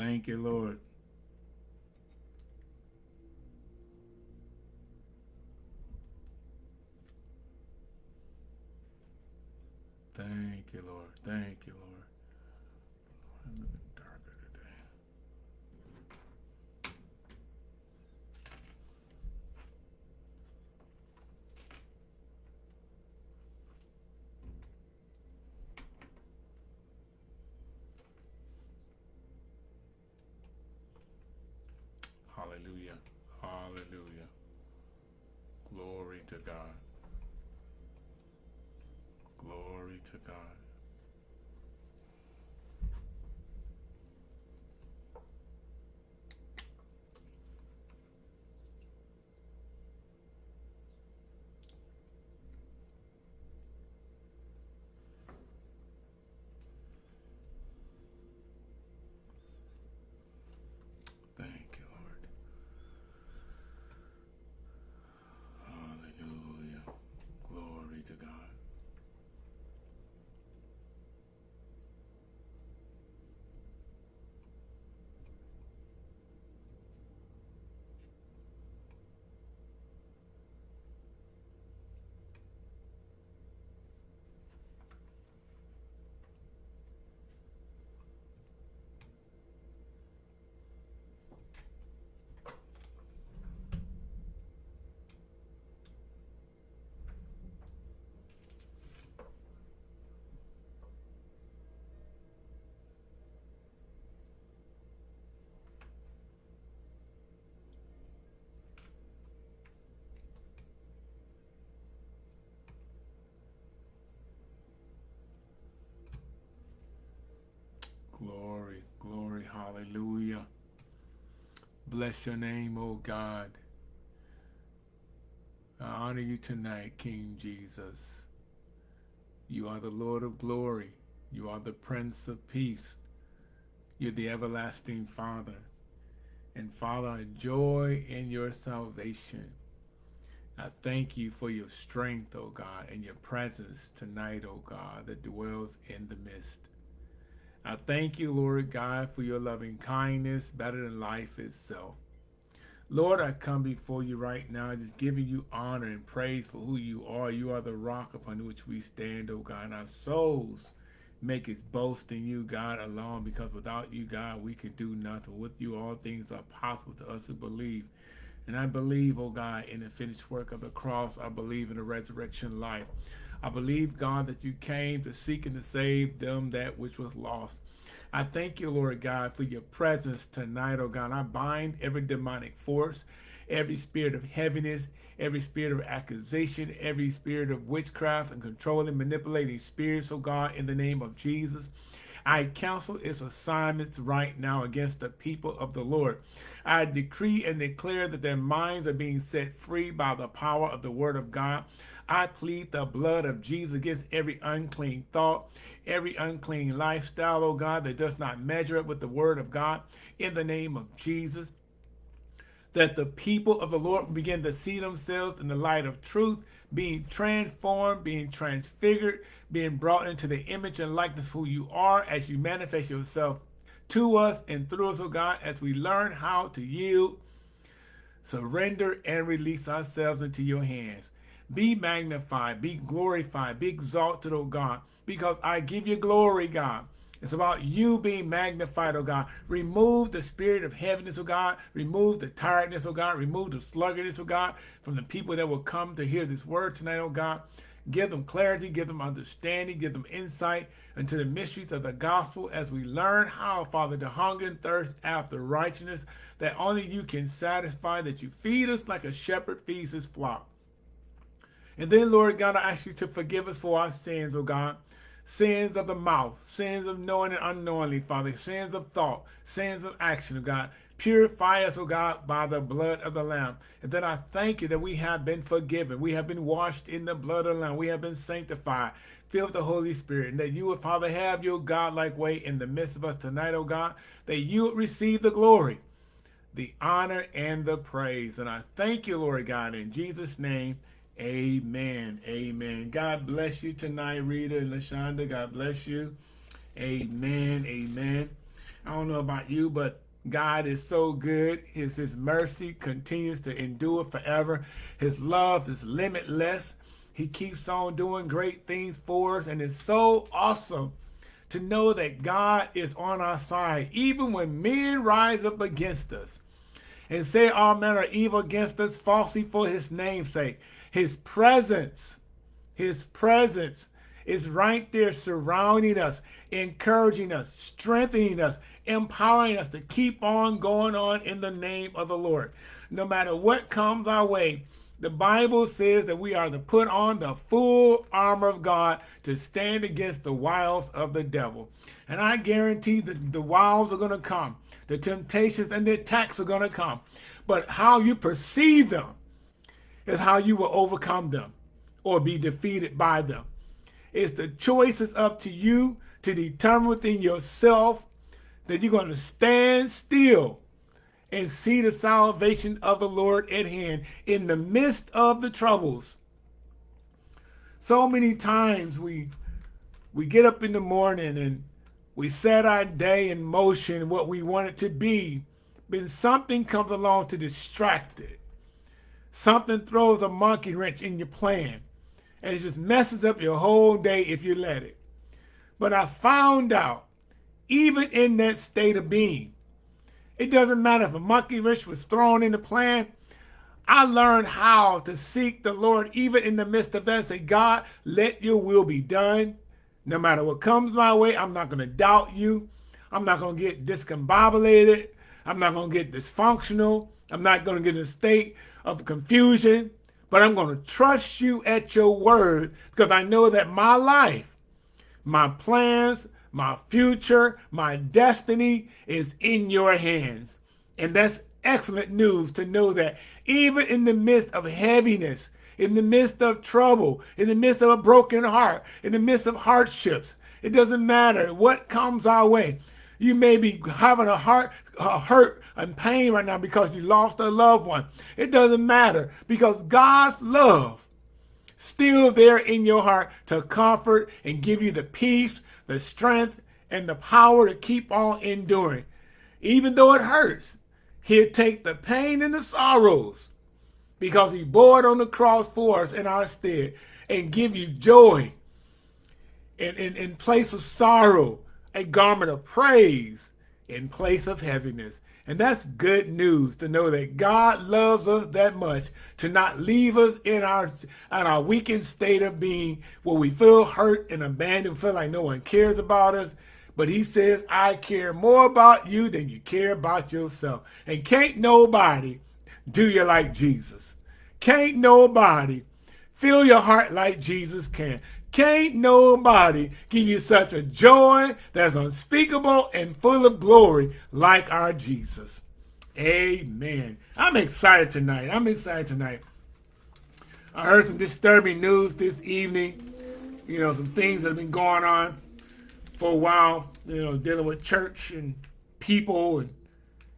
Thank you, Lord. Thank you, Lord. Thank you, Lord. I'm a bit darker today. Hallelujah. Hallelujah. Glory to God. Glory to God. Thank you, Lord. Hallelujah. Glory to God. Glory, glory, hallelujah. Bless your name, O God. I honor you tonight, King Jesus. You are the Lord of glory. You are the Prince of peace. You're the everlasting Father. And Father, I joy in your salvation. I thank you for your strength, O God, and your presence tonight, O God, that dwells in the midst. I thank you, Lord God, for your loving kindness, better than life itself. Lord, I come before you right now, just giving you honor and praise for who you are. You are the rock upon which we stand, O God, and our souls make its boast in you, God, alone, because without you, God, we can do nothing. With you, all things are possible to us who believe. And I believe, oh God, in the finished work of the cross. I believe in the resurrection life. I believe, God, that you came to seek and to save them that which was lost. I thank you, Lord God, for your presence tonight, oh God. I bind every demonic force, every spirit of heaviness, every spirit of accusation, every spirit of witchcraft and controlling, manipulating spirits, oh God, in the name of Jesus. I counsel its assignments right now against the people of the Lord. I decree and declare that their minds are being set free by the power of the word of God. I plead the blood of Jesus against every unclean thought, every unclean lifestyle, oh God, that does not measure up with the word of God in the name of Jesus that the people of the Lord begin to see themselves in the light of truth, being transformed, being transfigured, being brought into the image and likeness of who you are as you manifest yourself to us and through us, oh God, as we learn how to yield, surrender, and release ourselves into your hands. Be magnified, be glorified, be exalted, oh God, because I give you glory, God. It's about you being magnified, oh God. Remove the spirit of heaviness, oh God. Remove the tiredness, oh God. Remove the sluggardness, oh God, from the people that will come to hear this word tonight, oh God. Give them clarity, give them understanding, give them insight into the mysteries of the gospel as we learn how, Father, to hunger and thirst after righteousness that only you can satisfy, that you feed us like a shepherd feeds his flock. And then, Lord God, I ask you to forgive us for our sins, oh God sins of the mouth, sins of knowing and unknowingly, Father, sins of thought, sins of action, oh God. Purify us, oh God, by the blood of the Lamb. And then I thank you that we have been forgiven. We have been washed in the blood of the Lamb. We have been sanctified, filled with the Holy Spirit. And that you would, Father, have your God-like way in the midst of us tonight, oh God, that you would receive the glory, the honor, and the praise. And I thank you, Lord God, in Jesus' name, Amen. Amen. God bless you tonight, Rita and LaShonda. God bless you. Amen. Amen. I don't know about you, but God is so good. His, his mercy continues to endure forever. His love is limitless. He keeps on doing great things for us, and it's so awesome to know that God is on our side, even when men rise up against us and say all manner of evil against us falsely for his name's sake. His presence, his presence is right there surrounding us, encouraging us, strengthening us, empowering us to keep on going on in the name of the Lord. No matter what comes our way, the Bible says that we are to put on the full armor of God to stand against the wiles of the devil. And I guarantee that the wiles are going to come. The temptations and the attacks are going to come. But how you perceive them is how you will overcome them or be defeated by them. It's the choice is up to you to determine within yourself that you're going to stand still and see the salvation of the Lord at hand in the midst of the troubles. So many times we we get up in the morning and we set our day in motion what we want it to be, but something comes along to distract it. Something throws a monkey wrench in your plan and it just messes up your whole day if you let it. But I found out, even in that state of being, it doesn't matter if a monkey wrench was thrown in the plan. I learned how to seek the Lord even in the midst of that say, God, let your will be done. No matter what comes my way, I'm not going to doubt you. I'm not going to get discombobulated. I'm not going to get dysfunctional. I'm not going to get in a state of confusion but I'm going to trust you at your word because I know that my life, my plans, my future, my destiny is in your hands. And that's excellent news to know that even in the midst of heaviness, in the midst of trouble, in the midst of a broken heart, in the midst of hardships, it doesn't matter what comes our way. You may be having a heart a hurt and pain right now because you lost a loved one. It doesn't matter because God's love still there in your heart to comfort and give you the peace, the strength, and the power to keep on enduring. Even though it hurts, he'll take the pain and the sorrows because he bore it on the cross for us in our stead and give you joy in, in, in place of sorrow a garment of praise in place of heaviness. And that's good news to know that God loves us that much to not leave us in our in our weakened state of being where we feel hurt and abandoned, feel like no one cares about us. But he says, I care more about you than you care about yourself. And can't nobody do you like Jesus. Can't nobody fill your heart like Jesus can. Can't nobody give you such a joy that's unspeakable and full of glory like our Jesus. Amen. I'm excited tonight. I'm excited tonight. I heard some disturbing news this evening. You know, some things that have been going on for a while, you know, dealing with church and people. And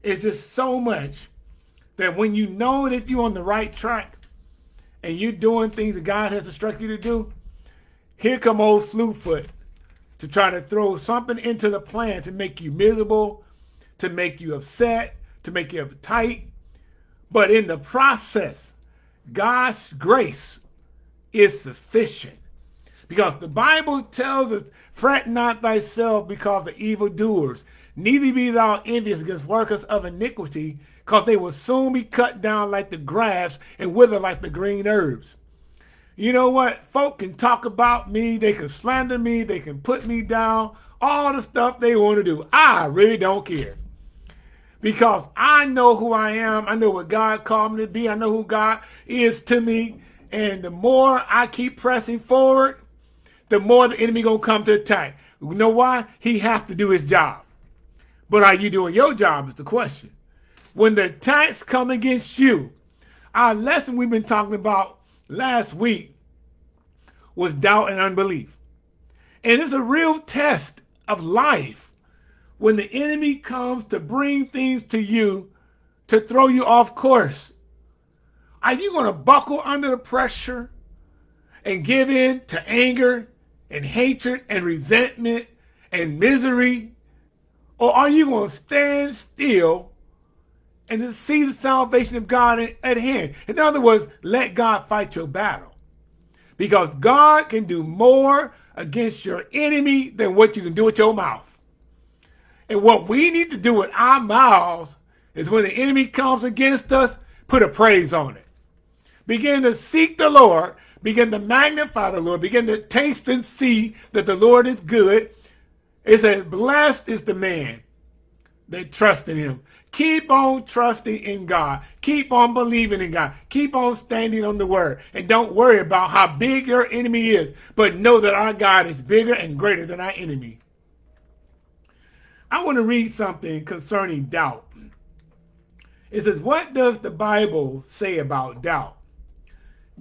it's just so much that when you know that you're on the right track and you're doing things that God has instructed you to do, here come old Slewfoot to try to throw something into the plan to make you miserable, to make you upset, to make you uptight. But in the process, God's grace is sufficient. Because the Bible tells us, fret not thyself because of evildoers, neither be thou envious against workers of iniquity, because they will soon be cut down like the grass and wither like the green herbs. You know what? Folk can talk about me, they can slander me, they can put me down, all the stuff they want to do. I really don't care. Because I know who I am. I know what God called me to be. I know who God is to me. And the more I keep pressing forward, the more the enemy gonna come to attack. You know why? He has to do his job. But are you doing your job is the question. When the attacks come against you, our lesson we've been talking about last week was doubt and unbelief. And it's a real test of life when the enemy comes to bring things to you to throw you off course. Are you going to buckle under the pressure and give in to anger and hatred and resentment and misery? Or are you going to stand still and to see the salvation of God at hand? In other words, let God fight your battle. Because God can do more against your enemy than what you can do with your mouth. And what we need to do with our mouths is when the enemy comes against us, put a praise on it. Begin to seek the Lord, begin to magnify the Lord, begin to taste and see that the Lord is good. It says, blessed is the man that trusts in him. Keep on trusting in God. Keep on believing in God. Keep on standing on the word. And don't worry about how big your enemy is, but know that our God is bigger and greater than our enemy. I want to read something concerning doubt. It says, what does the Bible say about doubt?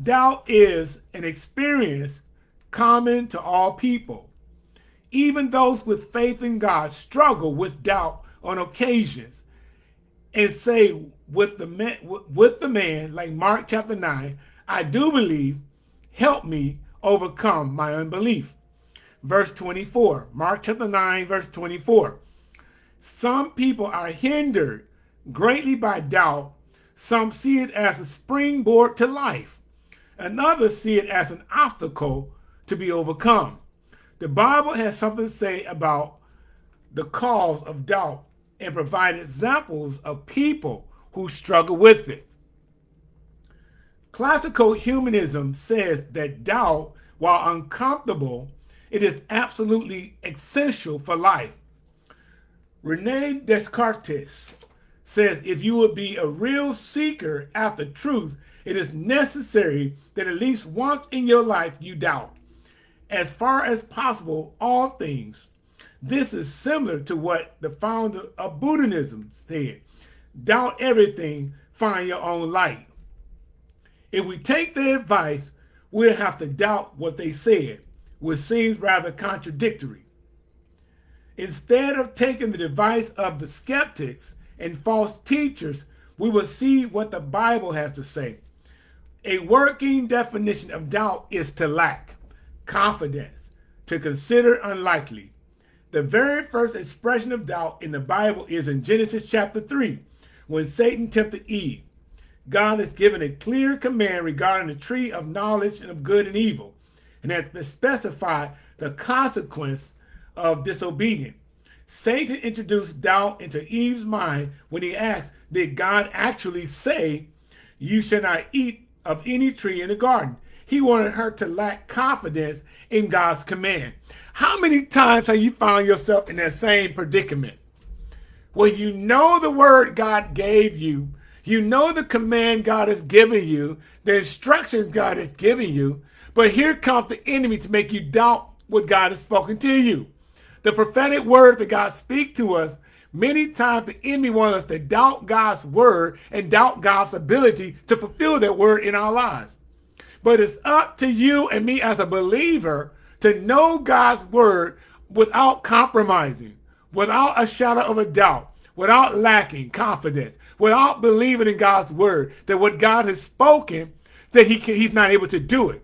Doubt is an experience common to all people. Even those with faith in God struggle with doubt on occasions and say with the man, with the man, like Mark chapter 9, I do believe, help me overcome my unbelief. Verse 24, Mark chapter 9, verse 24. Some people are hindered greatly by doubt. Some see it as a springboard to life and others see it as an obstacle to be overcome. The Bible has something to say about the cause of doubt and provide examples of people who struggle with it. Classical humanism says that doubt, while uncomfortable, it is absolutely essential for life. Rene Descartes says if you would be a real seeker after truth, it is necessary that at least once in your life you doubt. As far as possible, all things. This is similar to what the founder of Buddhism said. Doubt everything, find your own light. If we take their advice, we'll have to doubt what they said, which seems rather contradictory. Instead of taking the advice of the skeptics and false teachers, we will see what the Bible has to say. A working definition of doubt is to lack confidence, to consider unlikely. The very first expression of doubt in the Bible is in Genesis chapter 3, when Satan tempted Eve. God has given a clear command regarding the tree of knowledge and of good and evil, and has specified the consequence of disobedience. Satan introduced doubt into Eve's mind when he asked, did God actually say, you shall not eat of any tree in the garden. He wanted her to lack confidence in God's command. How many times have you found yourself in that same predicament? Well, you know the word God gave you. You know the command God has given you, the instructions God has given you. But here comes the enemy to make you doubt what God has spoken to you. The prophetic word that God speaks to us Many times the enemy wants us to doubt God's word and doubt God's ability to fulfill that word in our lives. But it's up to you and me as a believer to know God's word without compromising, without a shadow of a doubt, without lacking confidence, without believing in God's word, that what God has spoken, that he can, he's not able to do it.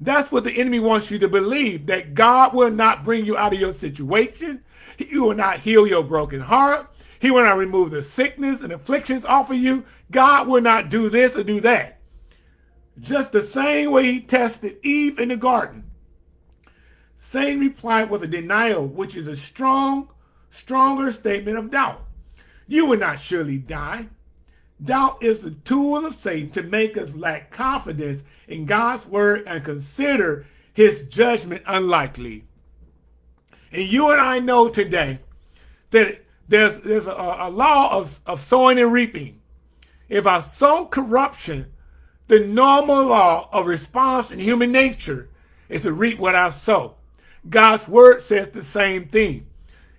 That's what the enemy wants you to believe, that God will not bring you out of your situation. He will not heal your broken heart. He will not remove the sickness and afflictions off of you. God will not do this or do that. Just the same way he tested Eve in the garden. Satan replied with a denial, which is a strong, stronger statement of doubt. You will not surely die. Doubt is the tool of Satan to make us lack confidence in God's word and consider his judgment unlikely. And you and I know today that there's, there's a, a law of, of sowing and reaping. If I sow corruption, the normal law of response in human nature is to reap what I sow. God's word says the same thing.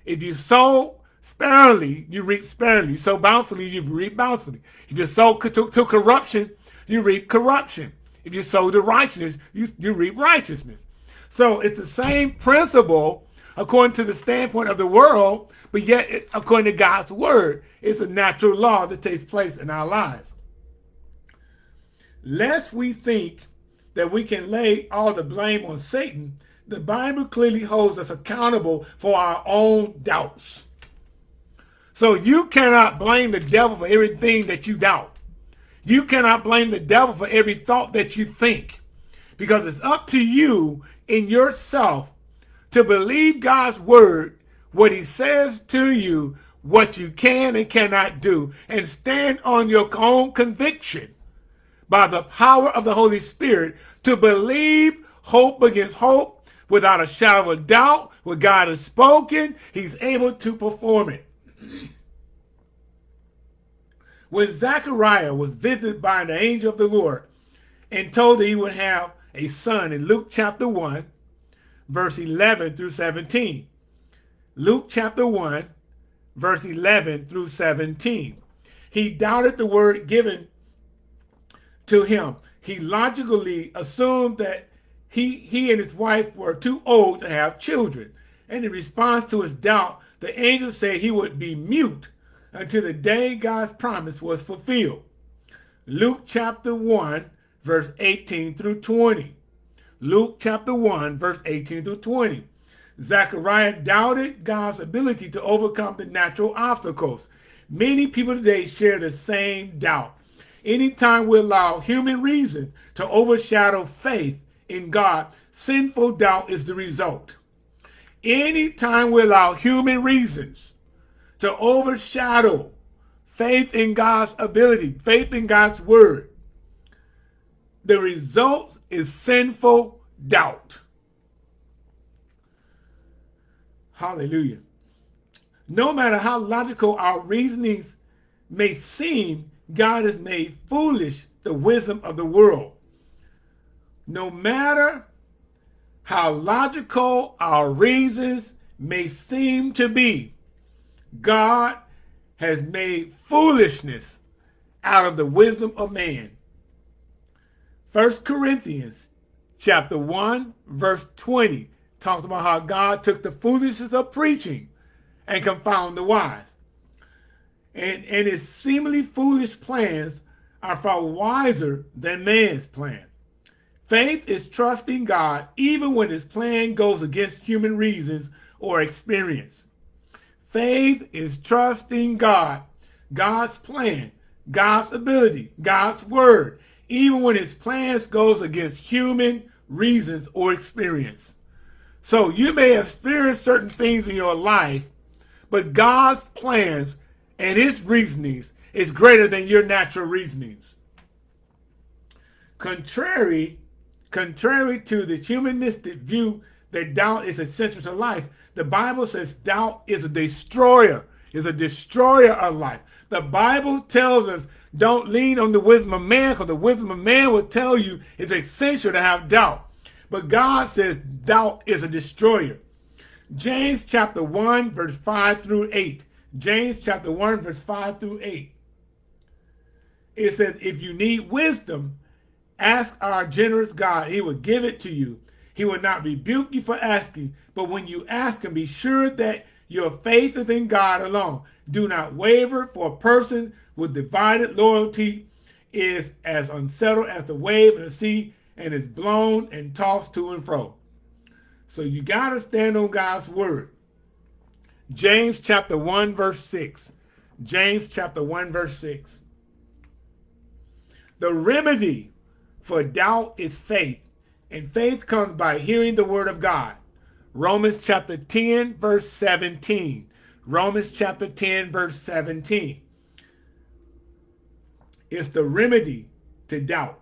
If you sow sparingly, you reap sparingly. You sow bountifully, you reap bountifully. If you sow to, to corruption, you reap corruption. If you sow to righteousness, you, you reap righteousness. So it's the same principle according to the standpoint of the world, but yet according to God's word, it's a natural law that takes place in our lives. Lest we think that we can lay all the blame on Satan, the Bible clearly holds us accountable for our own doubts. So you cannot blame the devil for everything that you doubt. You cannot blame the devil for every thought that you think because it's up to you in yourself to believe God's word, what he says to you, what you can and cannot do, and stand on your own conviction by the power of the Holy Spirit to believe hope against hope without a shadow of doubt. What God has spoken, he's able to perform it. When Zechariah was visited by an angel of the Lord and told that he would have a son in Luke chapter 1, verse 11 through 17. Luke chapter 1, verse 11 through 17. He doubted the word given to him. He logically assumed that he, he and his wife were too old to have children. And in response to his doubt, the angel said he would be mute until the day God's promise was fulfilled. Luke chapter 1, verse 18 through 20. Luke chapter 1, verse 18 through 20. Zechariah doubted God's ability to overcome the natural obstacles. Many people today share the same doubt. Anytime we allow human reason to overshadow faith in God, sinful doubt is the result. Anytime we allow human reasons to overshadow faith in God's ability, faith in God's word, the result is sinful doubt. Hallelujah. No matter how logical our reasonings may seem, God has made foolish the wisdom of the world. No matter how logical our reasons may seem to be, God has made foolishness out of the wisdom of man. First Corinthians chapter 1, verse 20 talks about how God took the foolishness of preaching and confound the wise. And, and his seemingly foolish plans are far wiser than man's plan. Faith is trusting God even when his plan goes against human reasons or experience. Faith is trusting God, God's plan, God's ability, God's word, even when his plans goes against human reasons or experience. So you may have experienced certain things in your life, but God's plans and his reasonings is greater than your natural reasonings. Contrary, contrary to the humanistic view that doubt is essential to life, the Bible says doubt is a destroyer, is a destroyer of life. The Bible tells us don't lean on the wisdom of man because the wisdom of man will tell you it's essential to have doubt. But God says doubt is a destroyer. James chapter 1 verse 5 through 8. James chapter 1 verse 5 through 8. It says, if you need wisdom, ask our generous God. He will give it to you. He will not rebuke you for asking, but when you ask him, be sure that your faith is in God alone. Do not waver, for a person with divided loyalty is as unsettled as the wave of the sea and is blown and tossed to and fro. So you got to stand on God's word. James chapter 1 verse 6. James chapter 1 verse 6. The remedy for doubt is faith, and faith comes by hearing the word of God. Romans chapter 10 verse 17. Romans chapter 10 verse 17. It's the remedy to doubt.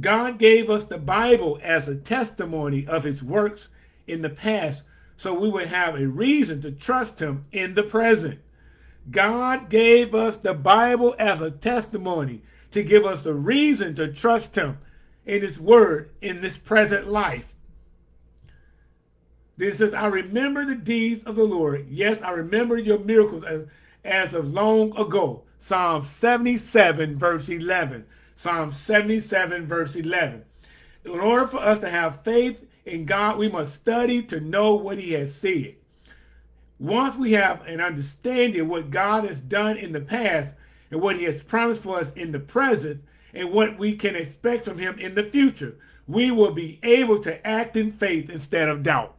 God gave us the Bible as a testimony of his works in the past so we would have a reason to trust him in the present. God gave us the Bible as a testimony to give us a reason to trust him in his word in this present life. This says, I remember the deeds of the Lord. Yes, I remember your miracles as, as of long ago. Psalm 77, verse 11. Psalm 77, verse 11. In order for us to have faith in God, we must study to know what he has said. Once we have an understanding of what God has done in the past and what he has promised for us in the present and what we can expect from him in the future, we will be able to act in faith instead of doubt.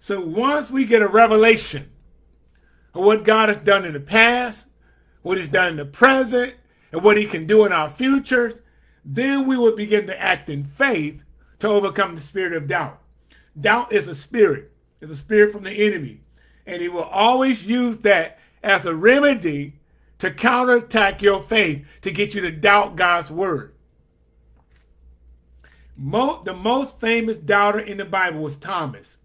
So once we get a revelation of what God has done in the past, what he's done in the present, and what he can do in our future, then we will begin to act in faith to overcome the spirit of doubt. Doubt is a spirit. It's a spirit from the enemy. And he will always use that as a remedy to counterattack your faith to get you to doubt God's word. Mo the most famous doubter in the Bible was Thomas,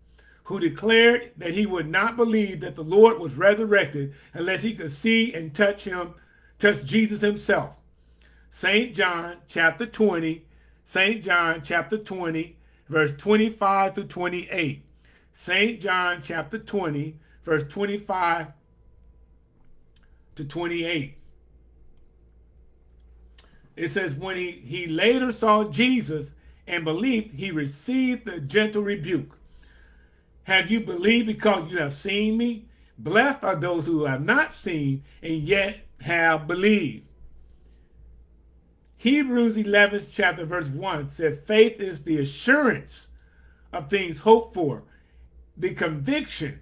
who declared that he would not believe that the Lord was resurrected unless he could see and touch him, touch Jesus himself. St. John chapter 20, St. John chapter 20, verse 25 to 28. St. John chapter 20, verse 25 to 28. It says, when he, he later saw Jesus and believed, he received the gentle rebuke. Have you believed because you have seen me? Blessed are those who have not seen and yet have believed. Hebrews 11 chapter verse 1 said faith is the assurance of things hoped for, the conviction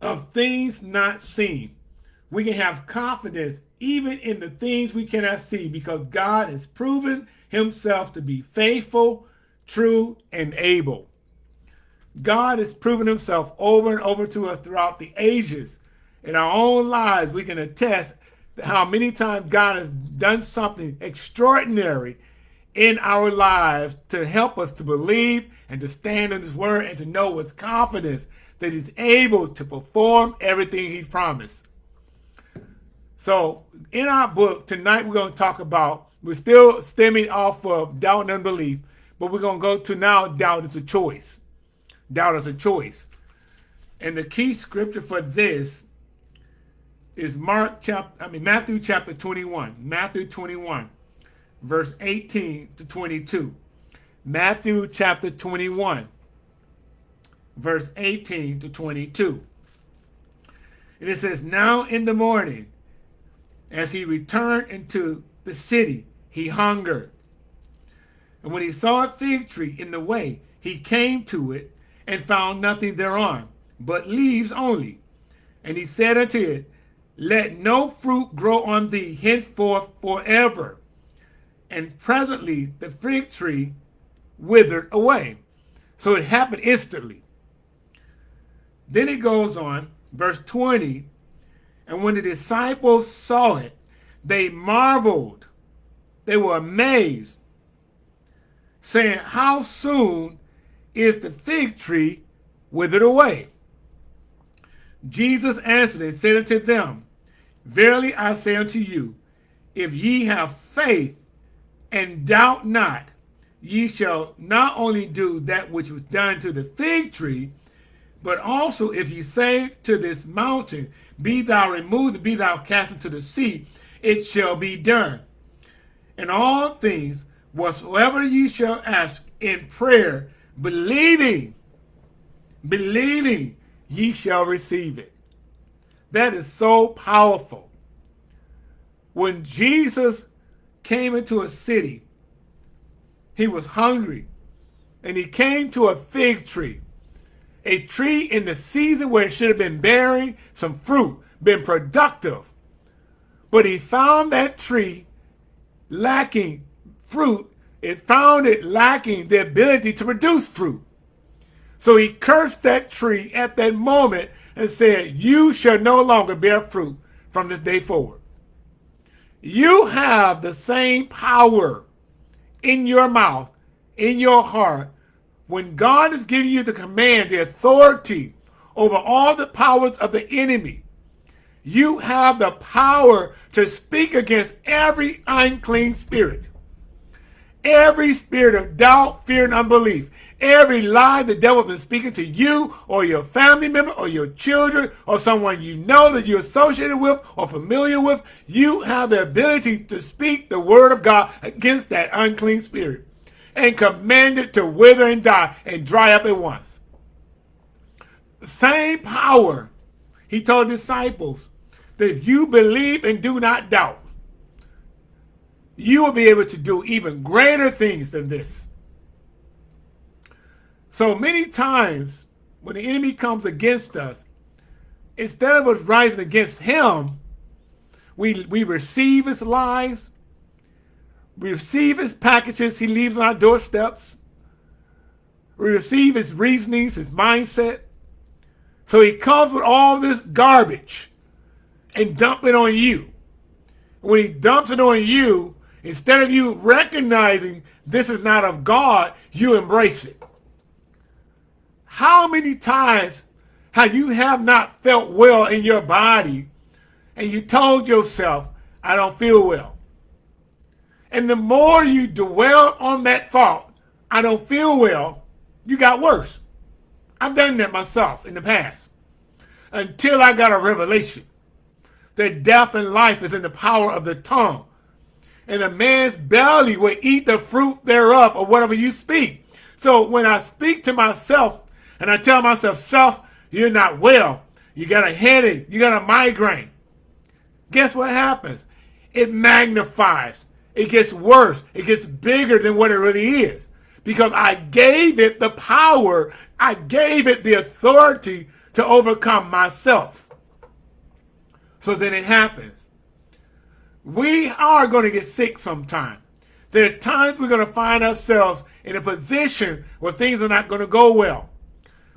of things not seen. We can have confidence even in the things we cannot see because God has proven himself to be faithful, true, and able. God has proven himself over and over to us throughout the ages. In our own lives, we can attest how many times God has done something extraordinary in our lives to help us to believe and to stand in his word and to know with confidence that he's able to perform everything he promised. So in our book tonight, we're going to talk about, we're still stemming off of doubt and unbelief, but we're going to go to now doubt is a choice. Doubt is a choice. And the key scripture for this is Mark chapter, I mean, Matthew chapter 21. Matthew 21, verse 18 to 22. Matthew chapter 21, verse 18 to 22. And it says, Now in the morning, as he returned into the city, he hungered. And when he saw a fig tree in the way, he came to it and found nothing thereon, but leaves only. And he said unto it, let no fruit grow on thee henceforth forever. And presently the fig tree withered away. So it happened instantly. Then it goes on, verse 20, and when the disciples saw it, they marveled. They were amazed, saying, How soon is the fig tree withered away? Jesus answered and said unto them, Verily I say unto you, if ye have faith and doubt not, ye shall not only do that which was done to the fig tree, but also if ye say to this mountain, Be thou removed, be thou cast into the sea, it shall be done. In all things, whatsoever ye shall ask in prayer, believing, believing, ye shall receive it. That is so powerful. When Jesus came into a city, he was hungry, and he came to a fig tree, a tree in the season where it should have been bearing some fruit, been productive. But he found that tree lacking fruit. It found it lacking the ability to produce fruit. So he cursed that tree at that moment and said, You shall no longer bear fruit from this day forward. You have the same power in your mouth, in your heart, when God is giving you the command, the authority over all the powers of the enemy. You have the power to speak against every unclean spirit. Every spirit of doubt, fear, and unbelief, every lie the devil has been speaking to you or your family member or your children or someone you know that you're associated with or familiar with, you have the ability to speak the word of God against that unclean spirit and command it to wither and die and dry up at once. Same power he told disciples that if you believe and do not doubt, you will be able to do even greater things than this. So many times when the enemy comes against us, instead of us rising against him, we, we receive his lies, we receive his packages he leaves on our doorsteps, we receive his reasonings, his mindset. So he comes with all this garbage and dump it on you. When he dumps it on you, instead of you recognizing this is not of God, you embrace it. How many times have you have not felt well in your body and you told yourself, I don't feel well. And the more you dwell on that thought, I don't feel well, you got worse. I've done that myself in the past until I got a revelation that death and life is in the power of the tongue. And a man's belly will eat the fruit thereof or whatever you speak. So when I speak to myself and I tell myself, self, you're not well. You got a headache. You got a migraine. Guess what happens? It magnifies. It gets worse. It gets bigger than what it really is because I gave it the power, I gave it the authority to overcome myself. So then it happens. We are going to get sick sometime. There are times we're going to find ourselves in a position where things are not going to go well.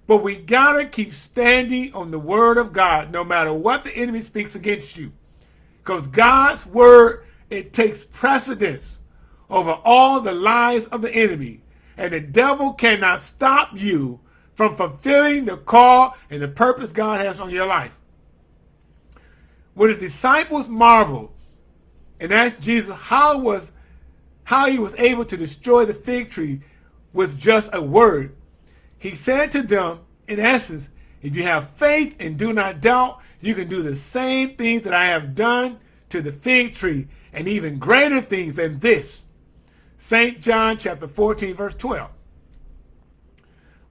But we got to keep standing on the word of God no matter what the enemy speaks against you. Because God's word, it takes precedence over all the lies of the enemy and the devil cannot stop you from fulfilling the call and the purpose God has on your life. When his disciples marveled and asked Jesus how was how he was able to destroy the fig tree with just a word, he said to them, in essence, if you have faith and do not doubt, you can do the same things that I have done to the fig tree and even greater things than this. St. John chapter 14, verse 12.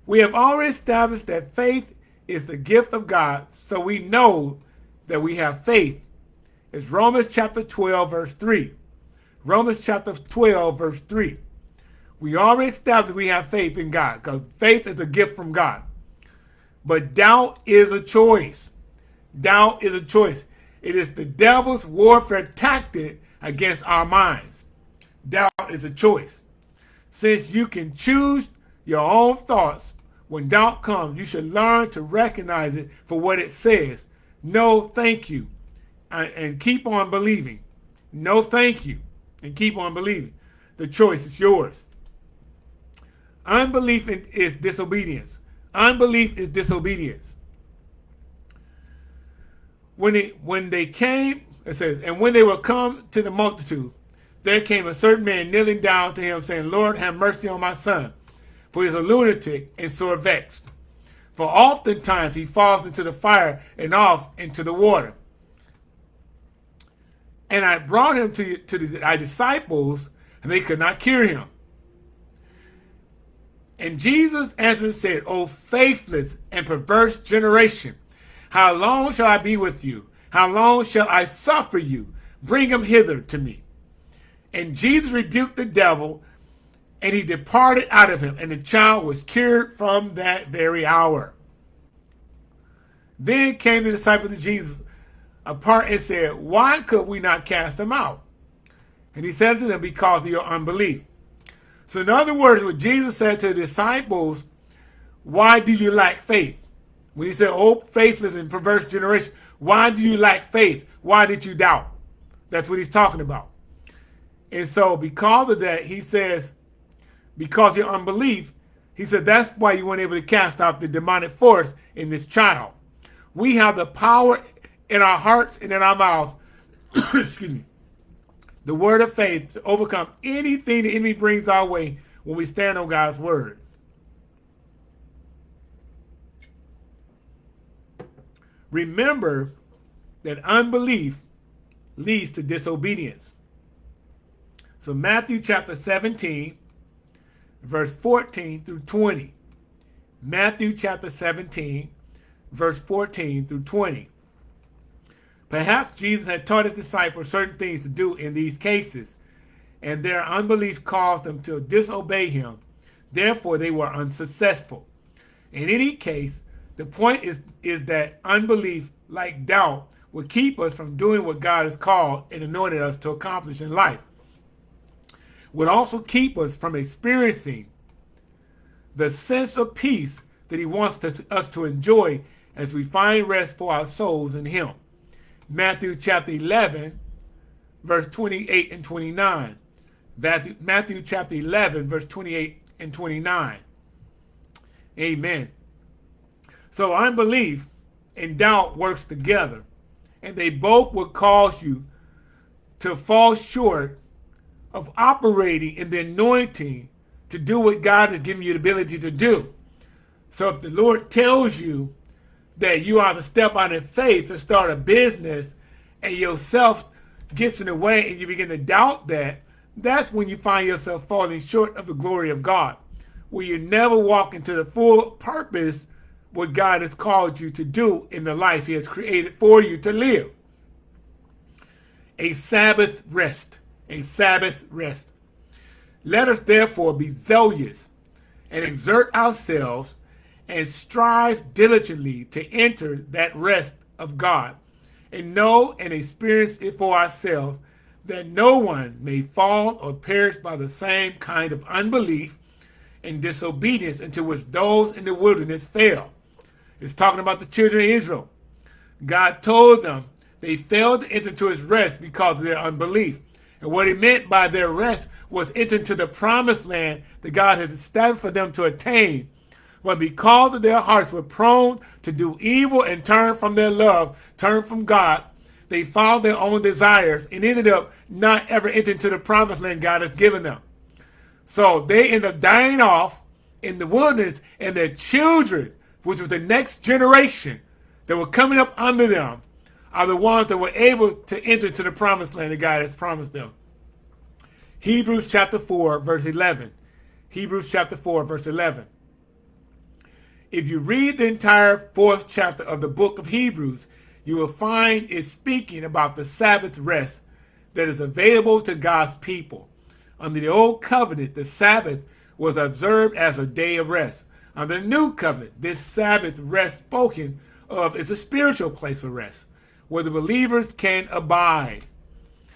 We have already established that faith is the gift of God, so we know that we have faith. It's Romans chapter 12, verse 3. Romans chapter 12, verse 3. We already established we have faith in God because faith is a gift from God. But doubt is a choice. Doubt is a choice. It is the devil's warfare tactic against our minds doubt is a choice. Since you can choose your own thoughts, when doubt comes, you should learn to recognize it for what it says. No, thank you. And keep on believing. No, thank you. And keep on believing. The choice is yours. Unbelief is disobedience. Unbelief is disobedience. When it when they came, it says, and when they were come to the multitude, there came a certain man kneeling down to him, saying, Lord, have mercy on my son, for he is a lunatic and sore vexed. For oftentimes he falls into the fire and off into the water. And I brought him to, to the, our disciples, and they could not cure him. And Jesus answered and said, O faithless and perverse generation, how long shall I be with you? How long shall I suffer you? Bring him hither to me. And Jesus rebuked the devil, and he departed out of him, and the child was cured from that very hour. Then came the disciples of Jesus apart and said, Why could we not cast them out? And he said to them, Because of your unbelief. So, in other words, what Jesus said to the disciples, Why do you lack faith? When he said, Oh, faithless and perverse generation, why do you lack faith? Why did you doubt? That's what he's talking about. And so because of that, he says, because your unbelief, he said, that's why you weren't able to cast out the demonic force in this child. We have the power in our hearts and in our mouths, excuse me, the word of faith to overcome anything the enemy brings our way when we stand on God's word. Remember that unbelief leads to disobedience. So Matthew chapter 17, verse 14 through 20. Matthew chapter 17, verse 14 through 20. Perhaps Jesus had taught his disciples certain things to do in these cases, and their unbelief caused them to disobey him. Therefore, they were unsuccessful. In any case, The point is, is that unbelief, like doubt, will keep us from doing what God has called and anointed us to accomplish in life. Would also keep us from experiencing the sense of peace that he wants to, us to enjoy as we find rest for our souls in him. Matthew chapter 11, verse 28 and 29. Matthew, Matthew chapter 11, verse 28 and 29. Amen. So unbelief and doubt works together, and they both will cause you to fall short of operating in the anointing to do what God has given you the ability to do. So if the Lord tells you that you are to step out in faith to start a business and yourself gets in the way and you begin to doubt that, that's when you find yourself falling short of the glory of God, where you never walk into the full purpose what God has called you to do in the life he has created for you to live. A Sabbath rest, a Sabbath rest. Let us therefore be zealous and exert ourselves and strive diligently to enter that rest of God and know and experience it for ourselves that no one may fall or perish by the same kind of unbelief and disobedience into which those in the wilderness fell. It's talking about the children of Israel. God told them they failed to enter into his rest because of their unbelief. And what he meant by their rest was enter into the promised land that God has established for them to attain. But because of their hearts were prone to do evil and turn from their love, turn from God, they followed their own desires and ended up not ever entering to the promised land God has given them. So they end up dying off in the wilderness, and their children, which was the next generation that were coming up under them, are the ones that were able to enter to the promised land that God has promised them. Hebrews chapter 4, verse 11. Hebrews chapter 4, verse 11. If you read the entire fourth chapter of the book of Hebrews, you will find it speaking about the Sabbath rest that is available to God's people. Under the old covenant, the Sabbath was observed as a day of rest. Under the new covenant, this Sabbath rest spoken of is a spiritual place of rest where the believers can abide.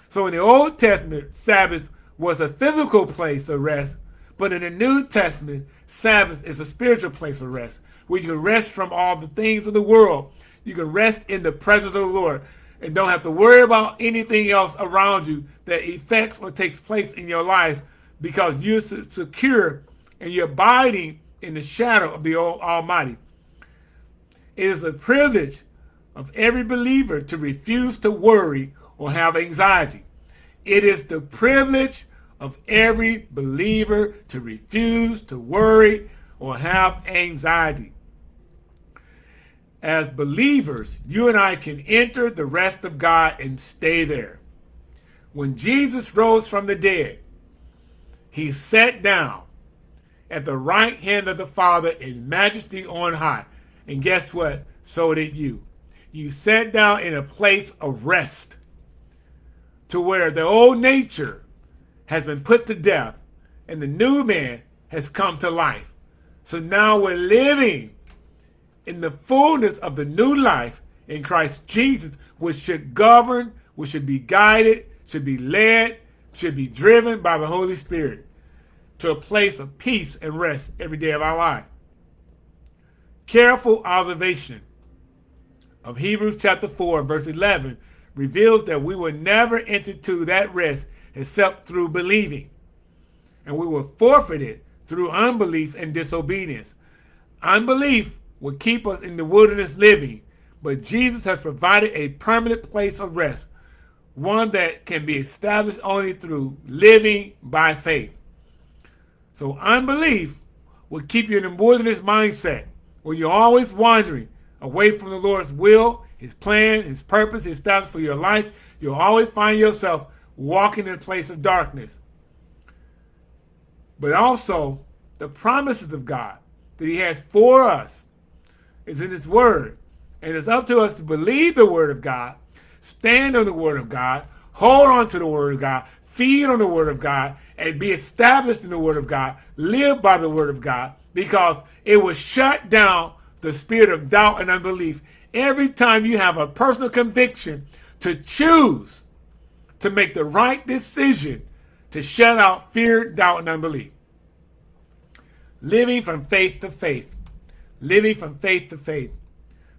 So in the Old Testament, Sabbath was a physical place of rest, but in the New Testament, Sabbath is a spiritual place of rest where you can rest from all the things of the world you can rest in the presence of the Lord and don't have to worry about anything else around you that affects or takes place in your life because you're secure and you're abiding in the shadow of the Almighty. It is a privilege of every believer to refuse to worry or have anxiety. It is the privilege of every believer to refuse to worry or have anxiety as believers, you and I can enter the rest of God and stay there. When Jesus rose from the dead, he sat down at the right hand of the Father in majesty on high. And guess what? So did you. You sat down in a place of rest to where the old nature has been put to death and the new man has come to life. So now we're living in the fullness of the new life in Christ Jesus, which should govern, which should be guided, should be led, should be driven by the Holy Spirit to a place of peace and rest every day of our life. Careful observation of Hebrews chapter 4, verse 11 reveals that we will never enter to that rest except through believing. And we will forfeit it through unbelief and disobedience. Unbelief will keep us in the wilderness living, but Jesus has provided a permanent place of rest, one that can be established only through living by faith. So unbelief will keep you in a wilderness mindset where you're always wandering away from the Lord's will, his plan, his purpose, his thoughts for your life. You'll always find yourself walking in a place of darkness. But also the promises of God that he has for us is in his word. And it's up to us to believe the word of God, stand on the word of God, hold on to the word of God, feed on the word of God, and be established in the word of God, live by the word of God, because it will shut down the spirit of doubt and unbelief every time you have a personal conviction to choose to make the right decision to shut out fear, doubt, and unbelief. Living from faith to faith. Living from faith to faith.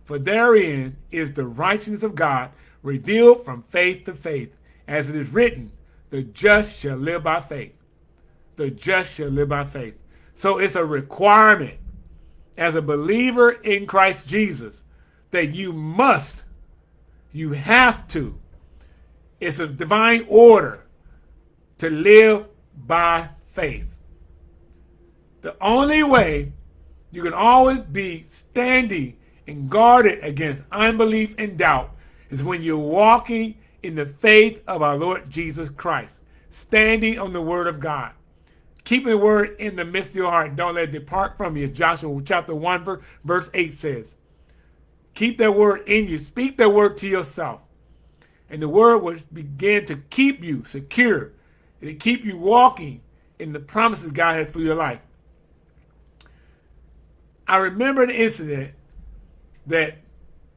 For therein is the righteousness of God revealed from faith to faith. As it is written, the just shall live by faith. The just shall live by faith. So it's a requirement as a believer in Christ Jesus that you must, you have to. It's a divine order to live by faith. The only way you can always be standing and guarded against unbelief and doubt is when you're walking in the faith of our Lord Jesus Christ, standing on the word of God. Keeping the word in the midst of your heart. Don't let it depart from you, Joshua chapter 1, verse 8 says. Keep that word in you. Speak that word to yourself. And the word will begin to keep you secure and to keep you walking in the promises God has for your life. I remember an incident that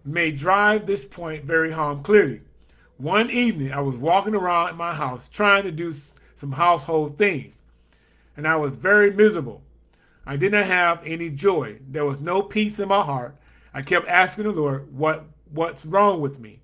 may drive this point very home clearly. One evening, I was walking around in my house trying to do some household things, and I was very miserable. I did not have any joy. There was no peace in my heart. I kept asking the Lord, what, what's wrong with me?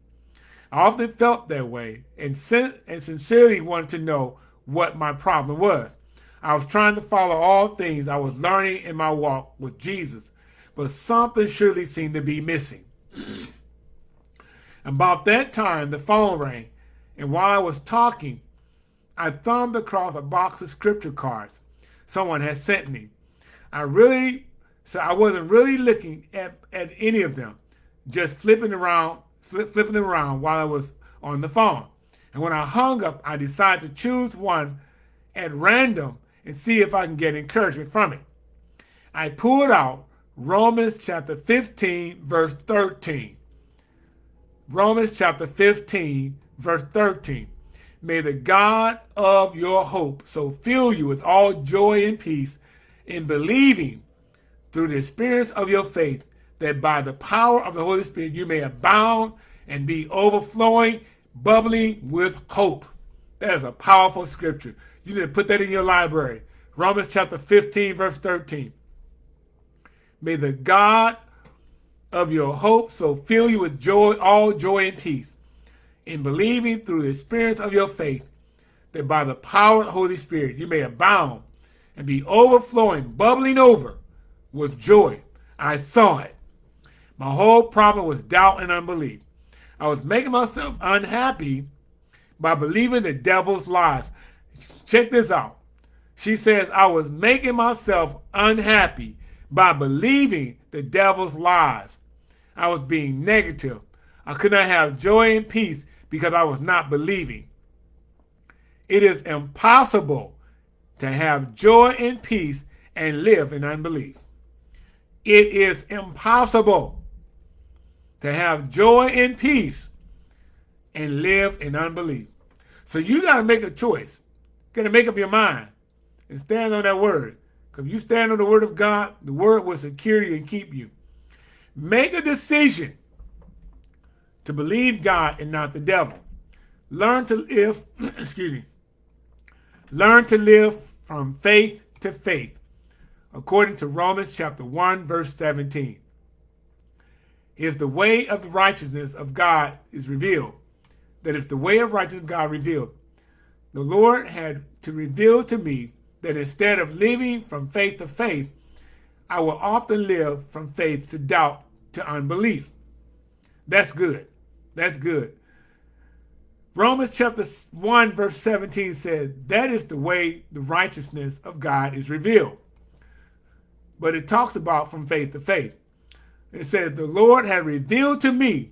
I often felt that way and, sin and sincerely wanted to know what my problem was. I was trying to follow all things I was learning in my walk with Jesus, but something surely seemed to be missing. About that time, the phone rang, and while I was talking, I thumbed across a box of scripture cards someone had sent me. I really, so I wasn't really looking at, at any of them, just flipping around, flipping them around while I was on the phone. And when I hung up, I decided to choose one at random and see if I can get encouragement from it. I pulled out Romans chapter 15, verse 13. Romans chapter 15, verse 13. May the God of your hope so fill you with all joy and peace in believing through the experience of your faith, that by the power of the Holy Spirit you may abound and be overflowing, bubbling with hope. That is a powerful scripture. You need to put that in your library. Romans chapter 15, verse 13. May the God of your hope so fill you with joy, all joy and peace, in believing through the experience of your faith, that by the power of the Holy Spirit you may abound and be overflowing, bubbling over with joy. I saw it. My whole problem was doubt and unbelief. I was making myself unhappy by believing the devil's lies. Check this out. She says, I was making myself unhappy by believing the devil's lies. I was being negative. I could not have joy and peace because I was not believing. It is impossible to have joy and peace and live in unbelief. It is impossible to have joy and peace and live in unbelief. So you got to make a choice. You got to make up your mind and stand on that word. Because you stand on the word of God, the word will secure you and keep you. Make a decision to believe God and not the devil. Learn to live, excuse me, learn to live from faith to faith, according to Romans chapter 1, verse 17. If the way of the righteousness of God is revealed, that is the way of righteousness of God revealed, the Lord had to reveal to me that instead of living from faith to faith, I will often live from faith to doubt to unbelief. That's good. That's good. Romans chapter 1 verse 17 says, that is the way the righteousness of God is revealed. But it talks about from faith to faith. It says, the Lord had revealed to me,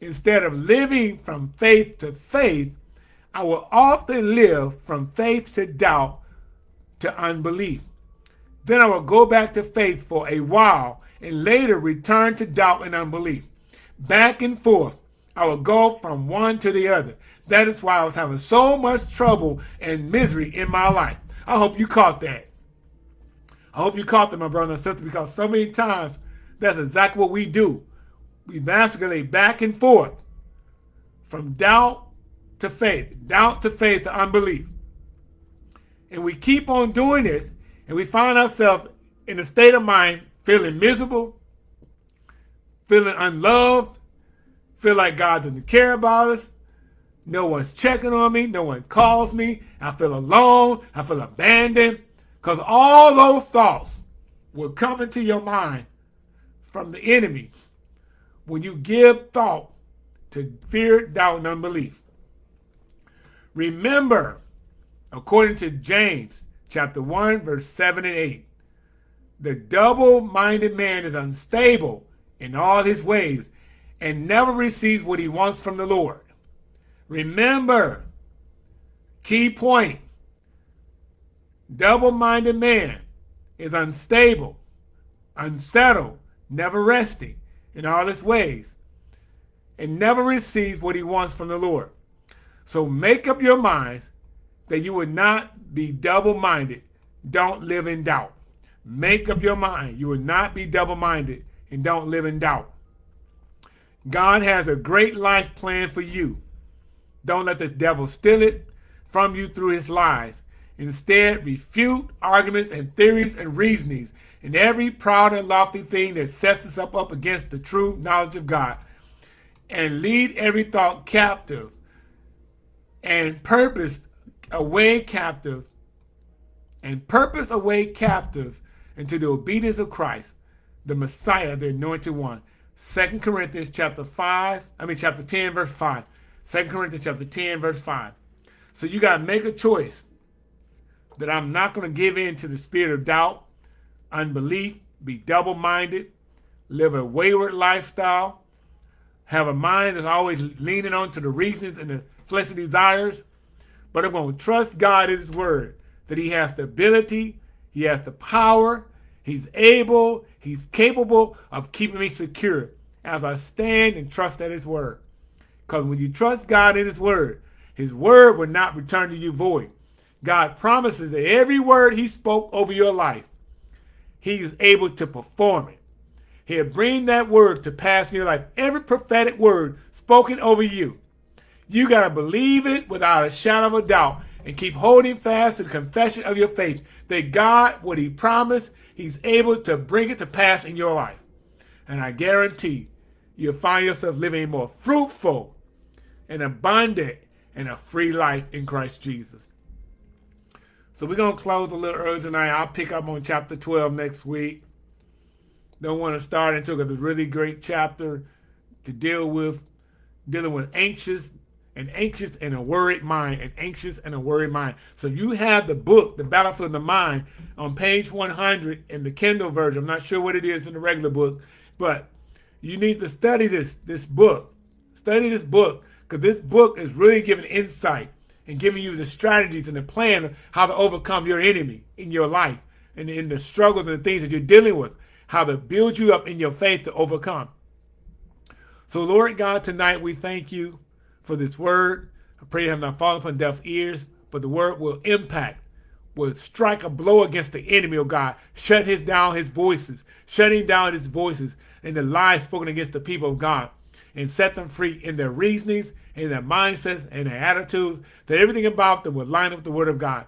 instead of living from faith to faith, I will often live from faith to doubt to unbelief. Then I will go back to faith for a while and later return to doubt and unbelief. Back and forth, I will go from one to the other. That is why I was having so much trouble and misery in my life. I hope you caught that. I hope you caught that, my brother and sister, because so many times That's exactly what we do. We masquerade back and forth from doubt to faith, doubt to faith to unbelief. And we keep on doing this, and we find ourselves in a state of mind feeling miserable, feeling unloved, feel like God doesn't care about us. No one's checking on me. No one calls me. I feel alone. I feel abandoned. Because all those thoughts will come into your mind from the enemy when you give thought to fear, doubt, and unbelief. Remember, according to James chapter 1, verse 7 and 8, the double-minded man is unstable in all his ways and never receives what he wants from the Lord. Remember, key point, double-minded man is unstable, unsettled, never resting in all his ways, and never receives what he wants from the Lord. So make up your minds that you would not be double-minded. Don't live in doubt. Make up your mind. You will not be double-minded and don't live in doubt. God has a great life plan for you. Don't let the devil steal it from you through his lies. Instead, refute arguments and theories and reasonings and every proud and lofty thing that sets us up, up against the true knowledge of God. And lead every thought captive and purpose away captive and purpose away captive into the obedience of Christ, the Messiah, the anointed one. Second Corinthians chapter 5, I mean chapter 10, verse 5. Second Corinthians chapter 10, verse 5. So you got to make a choice that I'm not going to give in to the spirit of doubt, unbelief, be double-minded, live a wayward lifestyle, have a mind that's always leaning on to the reasons and the fleshly desires, but I'm going to trust God in his word, that he has the ability, he has the power, he's able, he's capable of keeping me secure as I stand and trust at his word. Because when you trust God in his word, his word will not return to you void. God promises that every word he spoke over your life, he is able to perform it. He'll bring that word to pass in your life. Every prophetic word spoken over you. You got to believe it without a shadow of a doubt and keep holding fast to the confession of your faith that God, what he promised, he's able to bring it to pass in your life. And I guarantee you'll find yourself living a more fruitful and abundant and a free life in Christ Jesus. So we're going to close a little early tonight. I'll pick up on chapter 12 next week. Don't want to start into it because it's a really great chapter to deal with, dealing with anxious and anxious and a worried mind, and anxious and a worried mind. So you have the book, The Battlefield of the Mind, on page 100 in the Kindle version. I'm not sure what it is in the regular book, but you need to study this, this book. Study this book because this book is really giving insight and giving you the strategies and the plan of how to overcome your enemy in your life and in the struggles and the things that you're dealing with, how to build you up in your faith to overcome. So Lord God, tonight we thank you for this word. I pray it have not fallen upon deaf ears, but the word will impact, will strike a blow against the enemy, oh God. Shut his down his voices, shutting down his voices and the lies spoken against the people of God and set them free in their reasonings, in their mindsets, and their attitudes, that everything about them would line up with the word of God.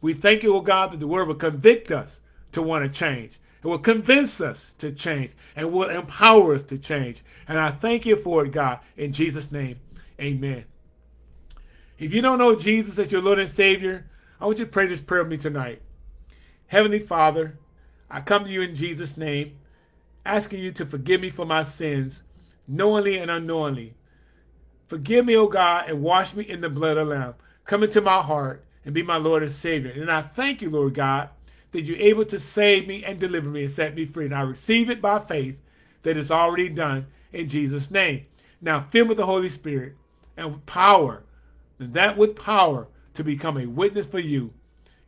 We thank you, O God, that the word will convict us to want to change. It will convince us to change and will empower us to change. And I thank you for it, God, in Jesus' name. Amen. If you don't know Jesus as your Lord and Savior, I want you to pray this prayer with me tonight. Heavenly Father, I come to you in Jesus' name, asking you to forgive me for my sins knowingly and unknowingly. Forgive me, O God, and wash me in the blood of the Lamb. Come into my heart and be my Lord and Savior. And I thank you, Lord God, that you're able to save me and deliver me and set me free. And I receive it by faith that it's already done in Jesus' name. Now fill me with the Holy Spirit and with power, and that with power to become a witness for you.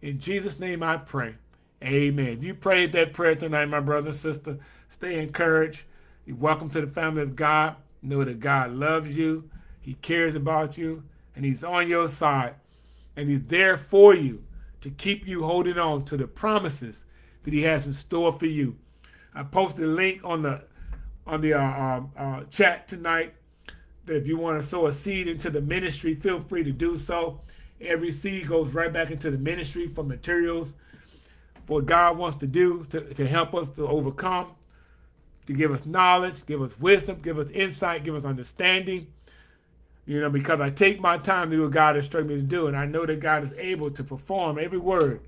In Jesus' name I pray. Amen. You prayed that prayer tonight, my brother and sister. Stay encouraged. You're welcome to the family of God. Know that God loves you. He cares about you. And he's on your side. And he's there for you to keep you holding on to the promises that he has in store for you. I posted a link on the on the uh, uh, uh, chat tonight. That if you want to sow a seed into the ministry, feel free to do so. Every seed goes right back into the ministry for materials, for what God wants to do to, to help us to overcome, to give us knowledge, give us wisdom, give us insight, give us understanding. You know, because I take my time to do what God has instructed me to do, and I know that God is able to perform every word.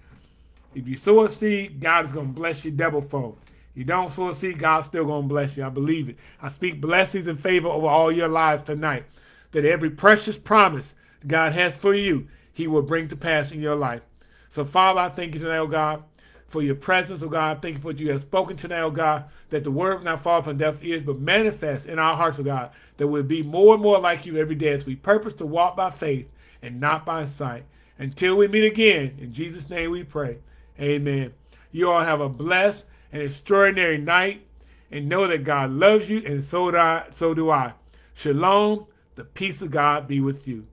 If you sow a seed, God is going to bless you double fold. You don't sow a seed, God's still going to bless you. I believe it. I speak blessings and favor over all your lives tonight. That every precious promise God has for you, he will bring to pass in your life. So, Father, I thank you tonight, oh God, for your presence, oh God. Thank you for what you have spoken tonight, oh God, that the word will not fall upon deaf ears, but manifest in our hearts, oh God, that we'll be more and more like you every day as we purpose to walk by faith and not by sight. Until we meet again, in Jesus' name we pray. Amen. You all have a blessed and extraordinary night and know that God loves you and so do I. So do I. Shalom. The peace of God be with you.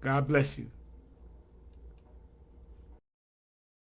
God bless you.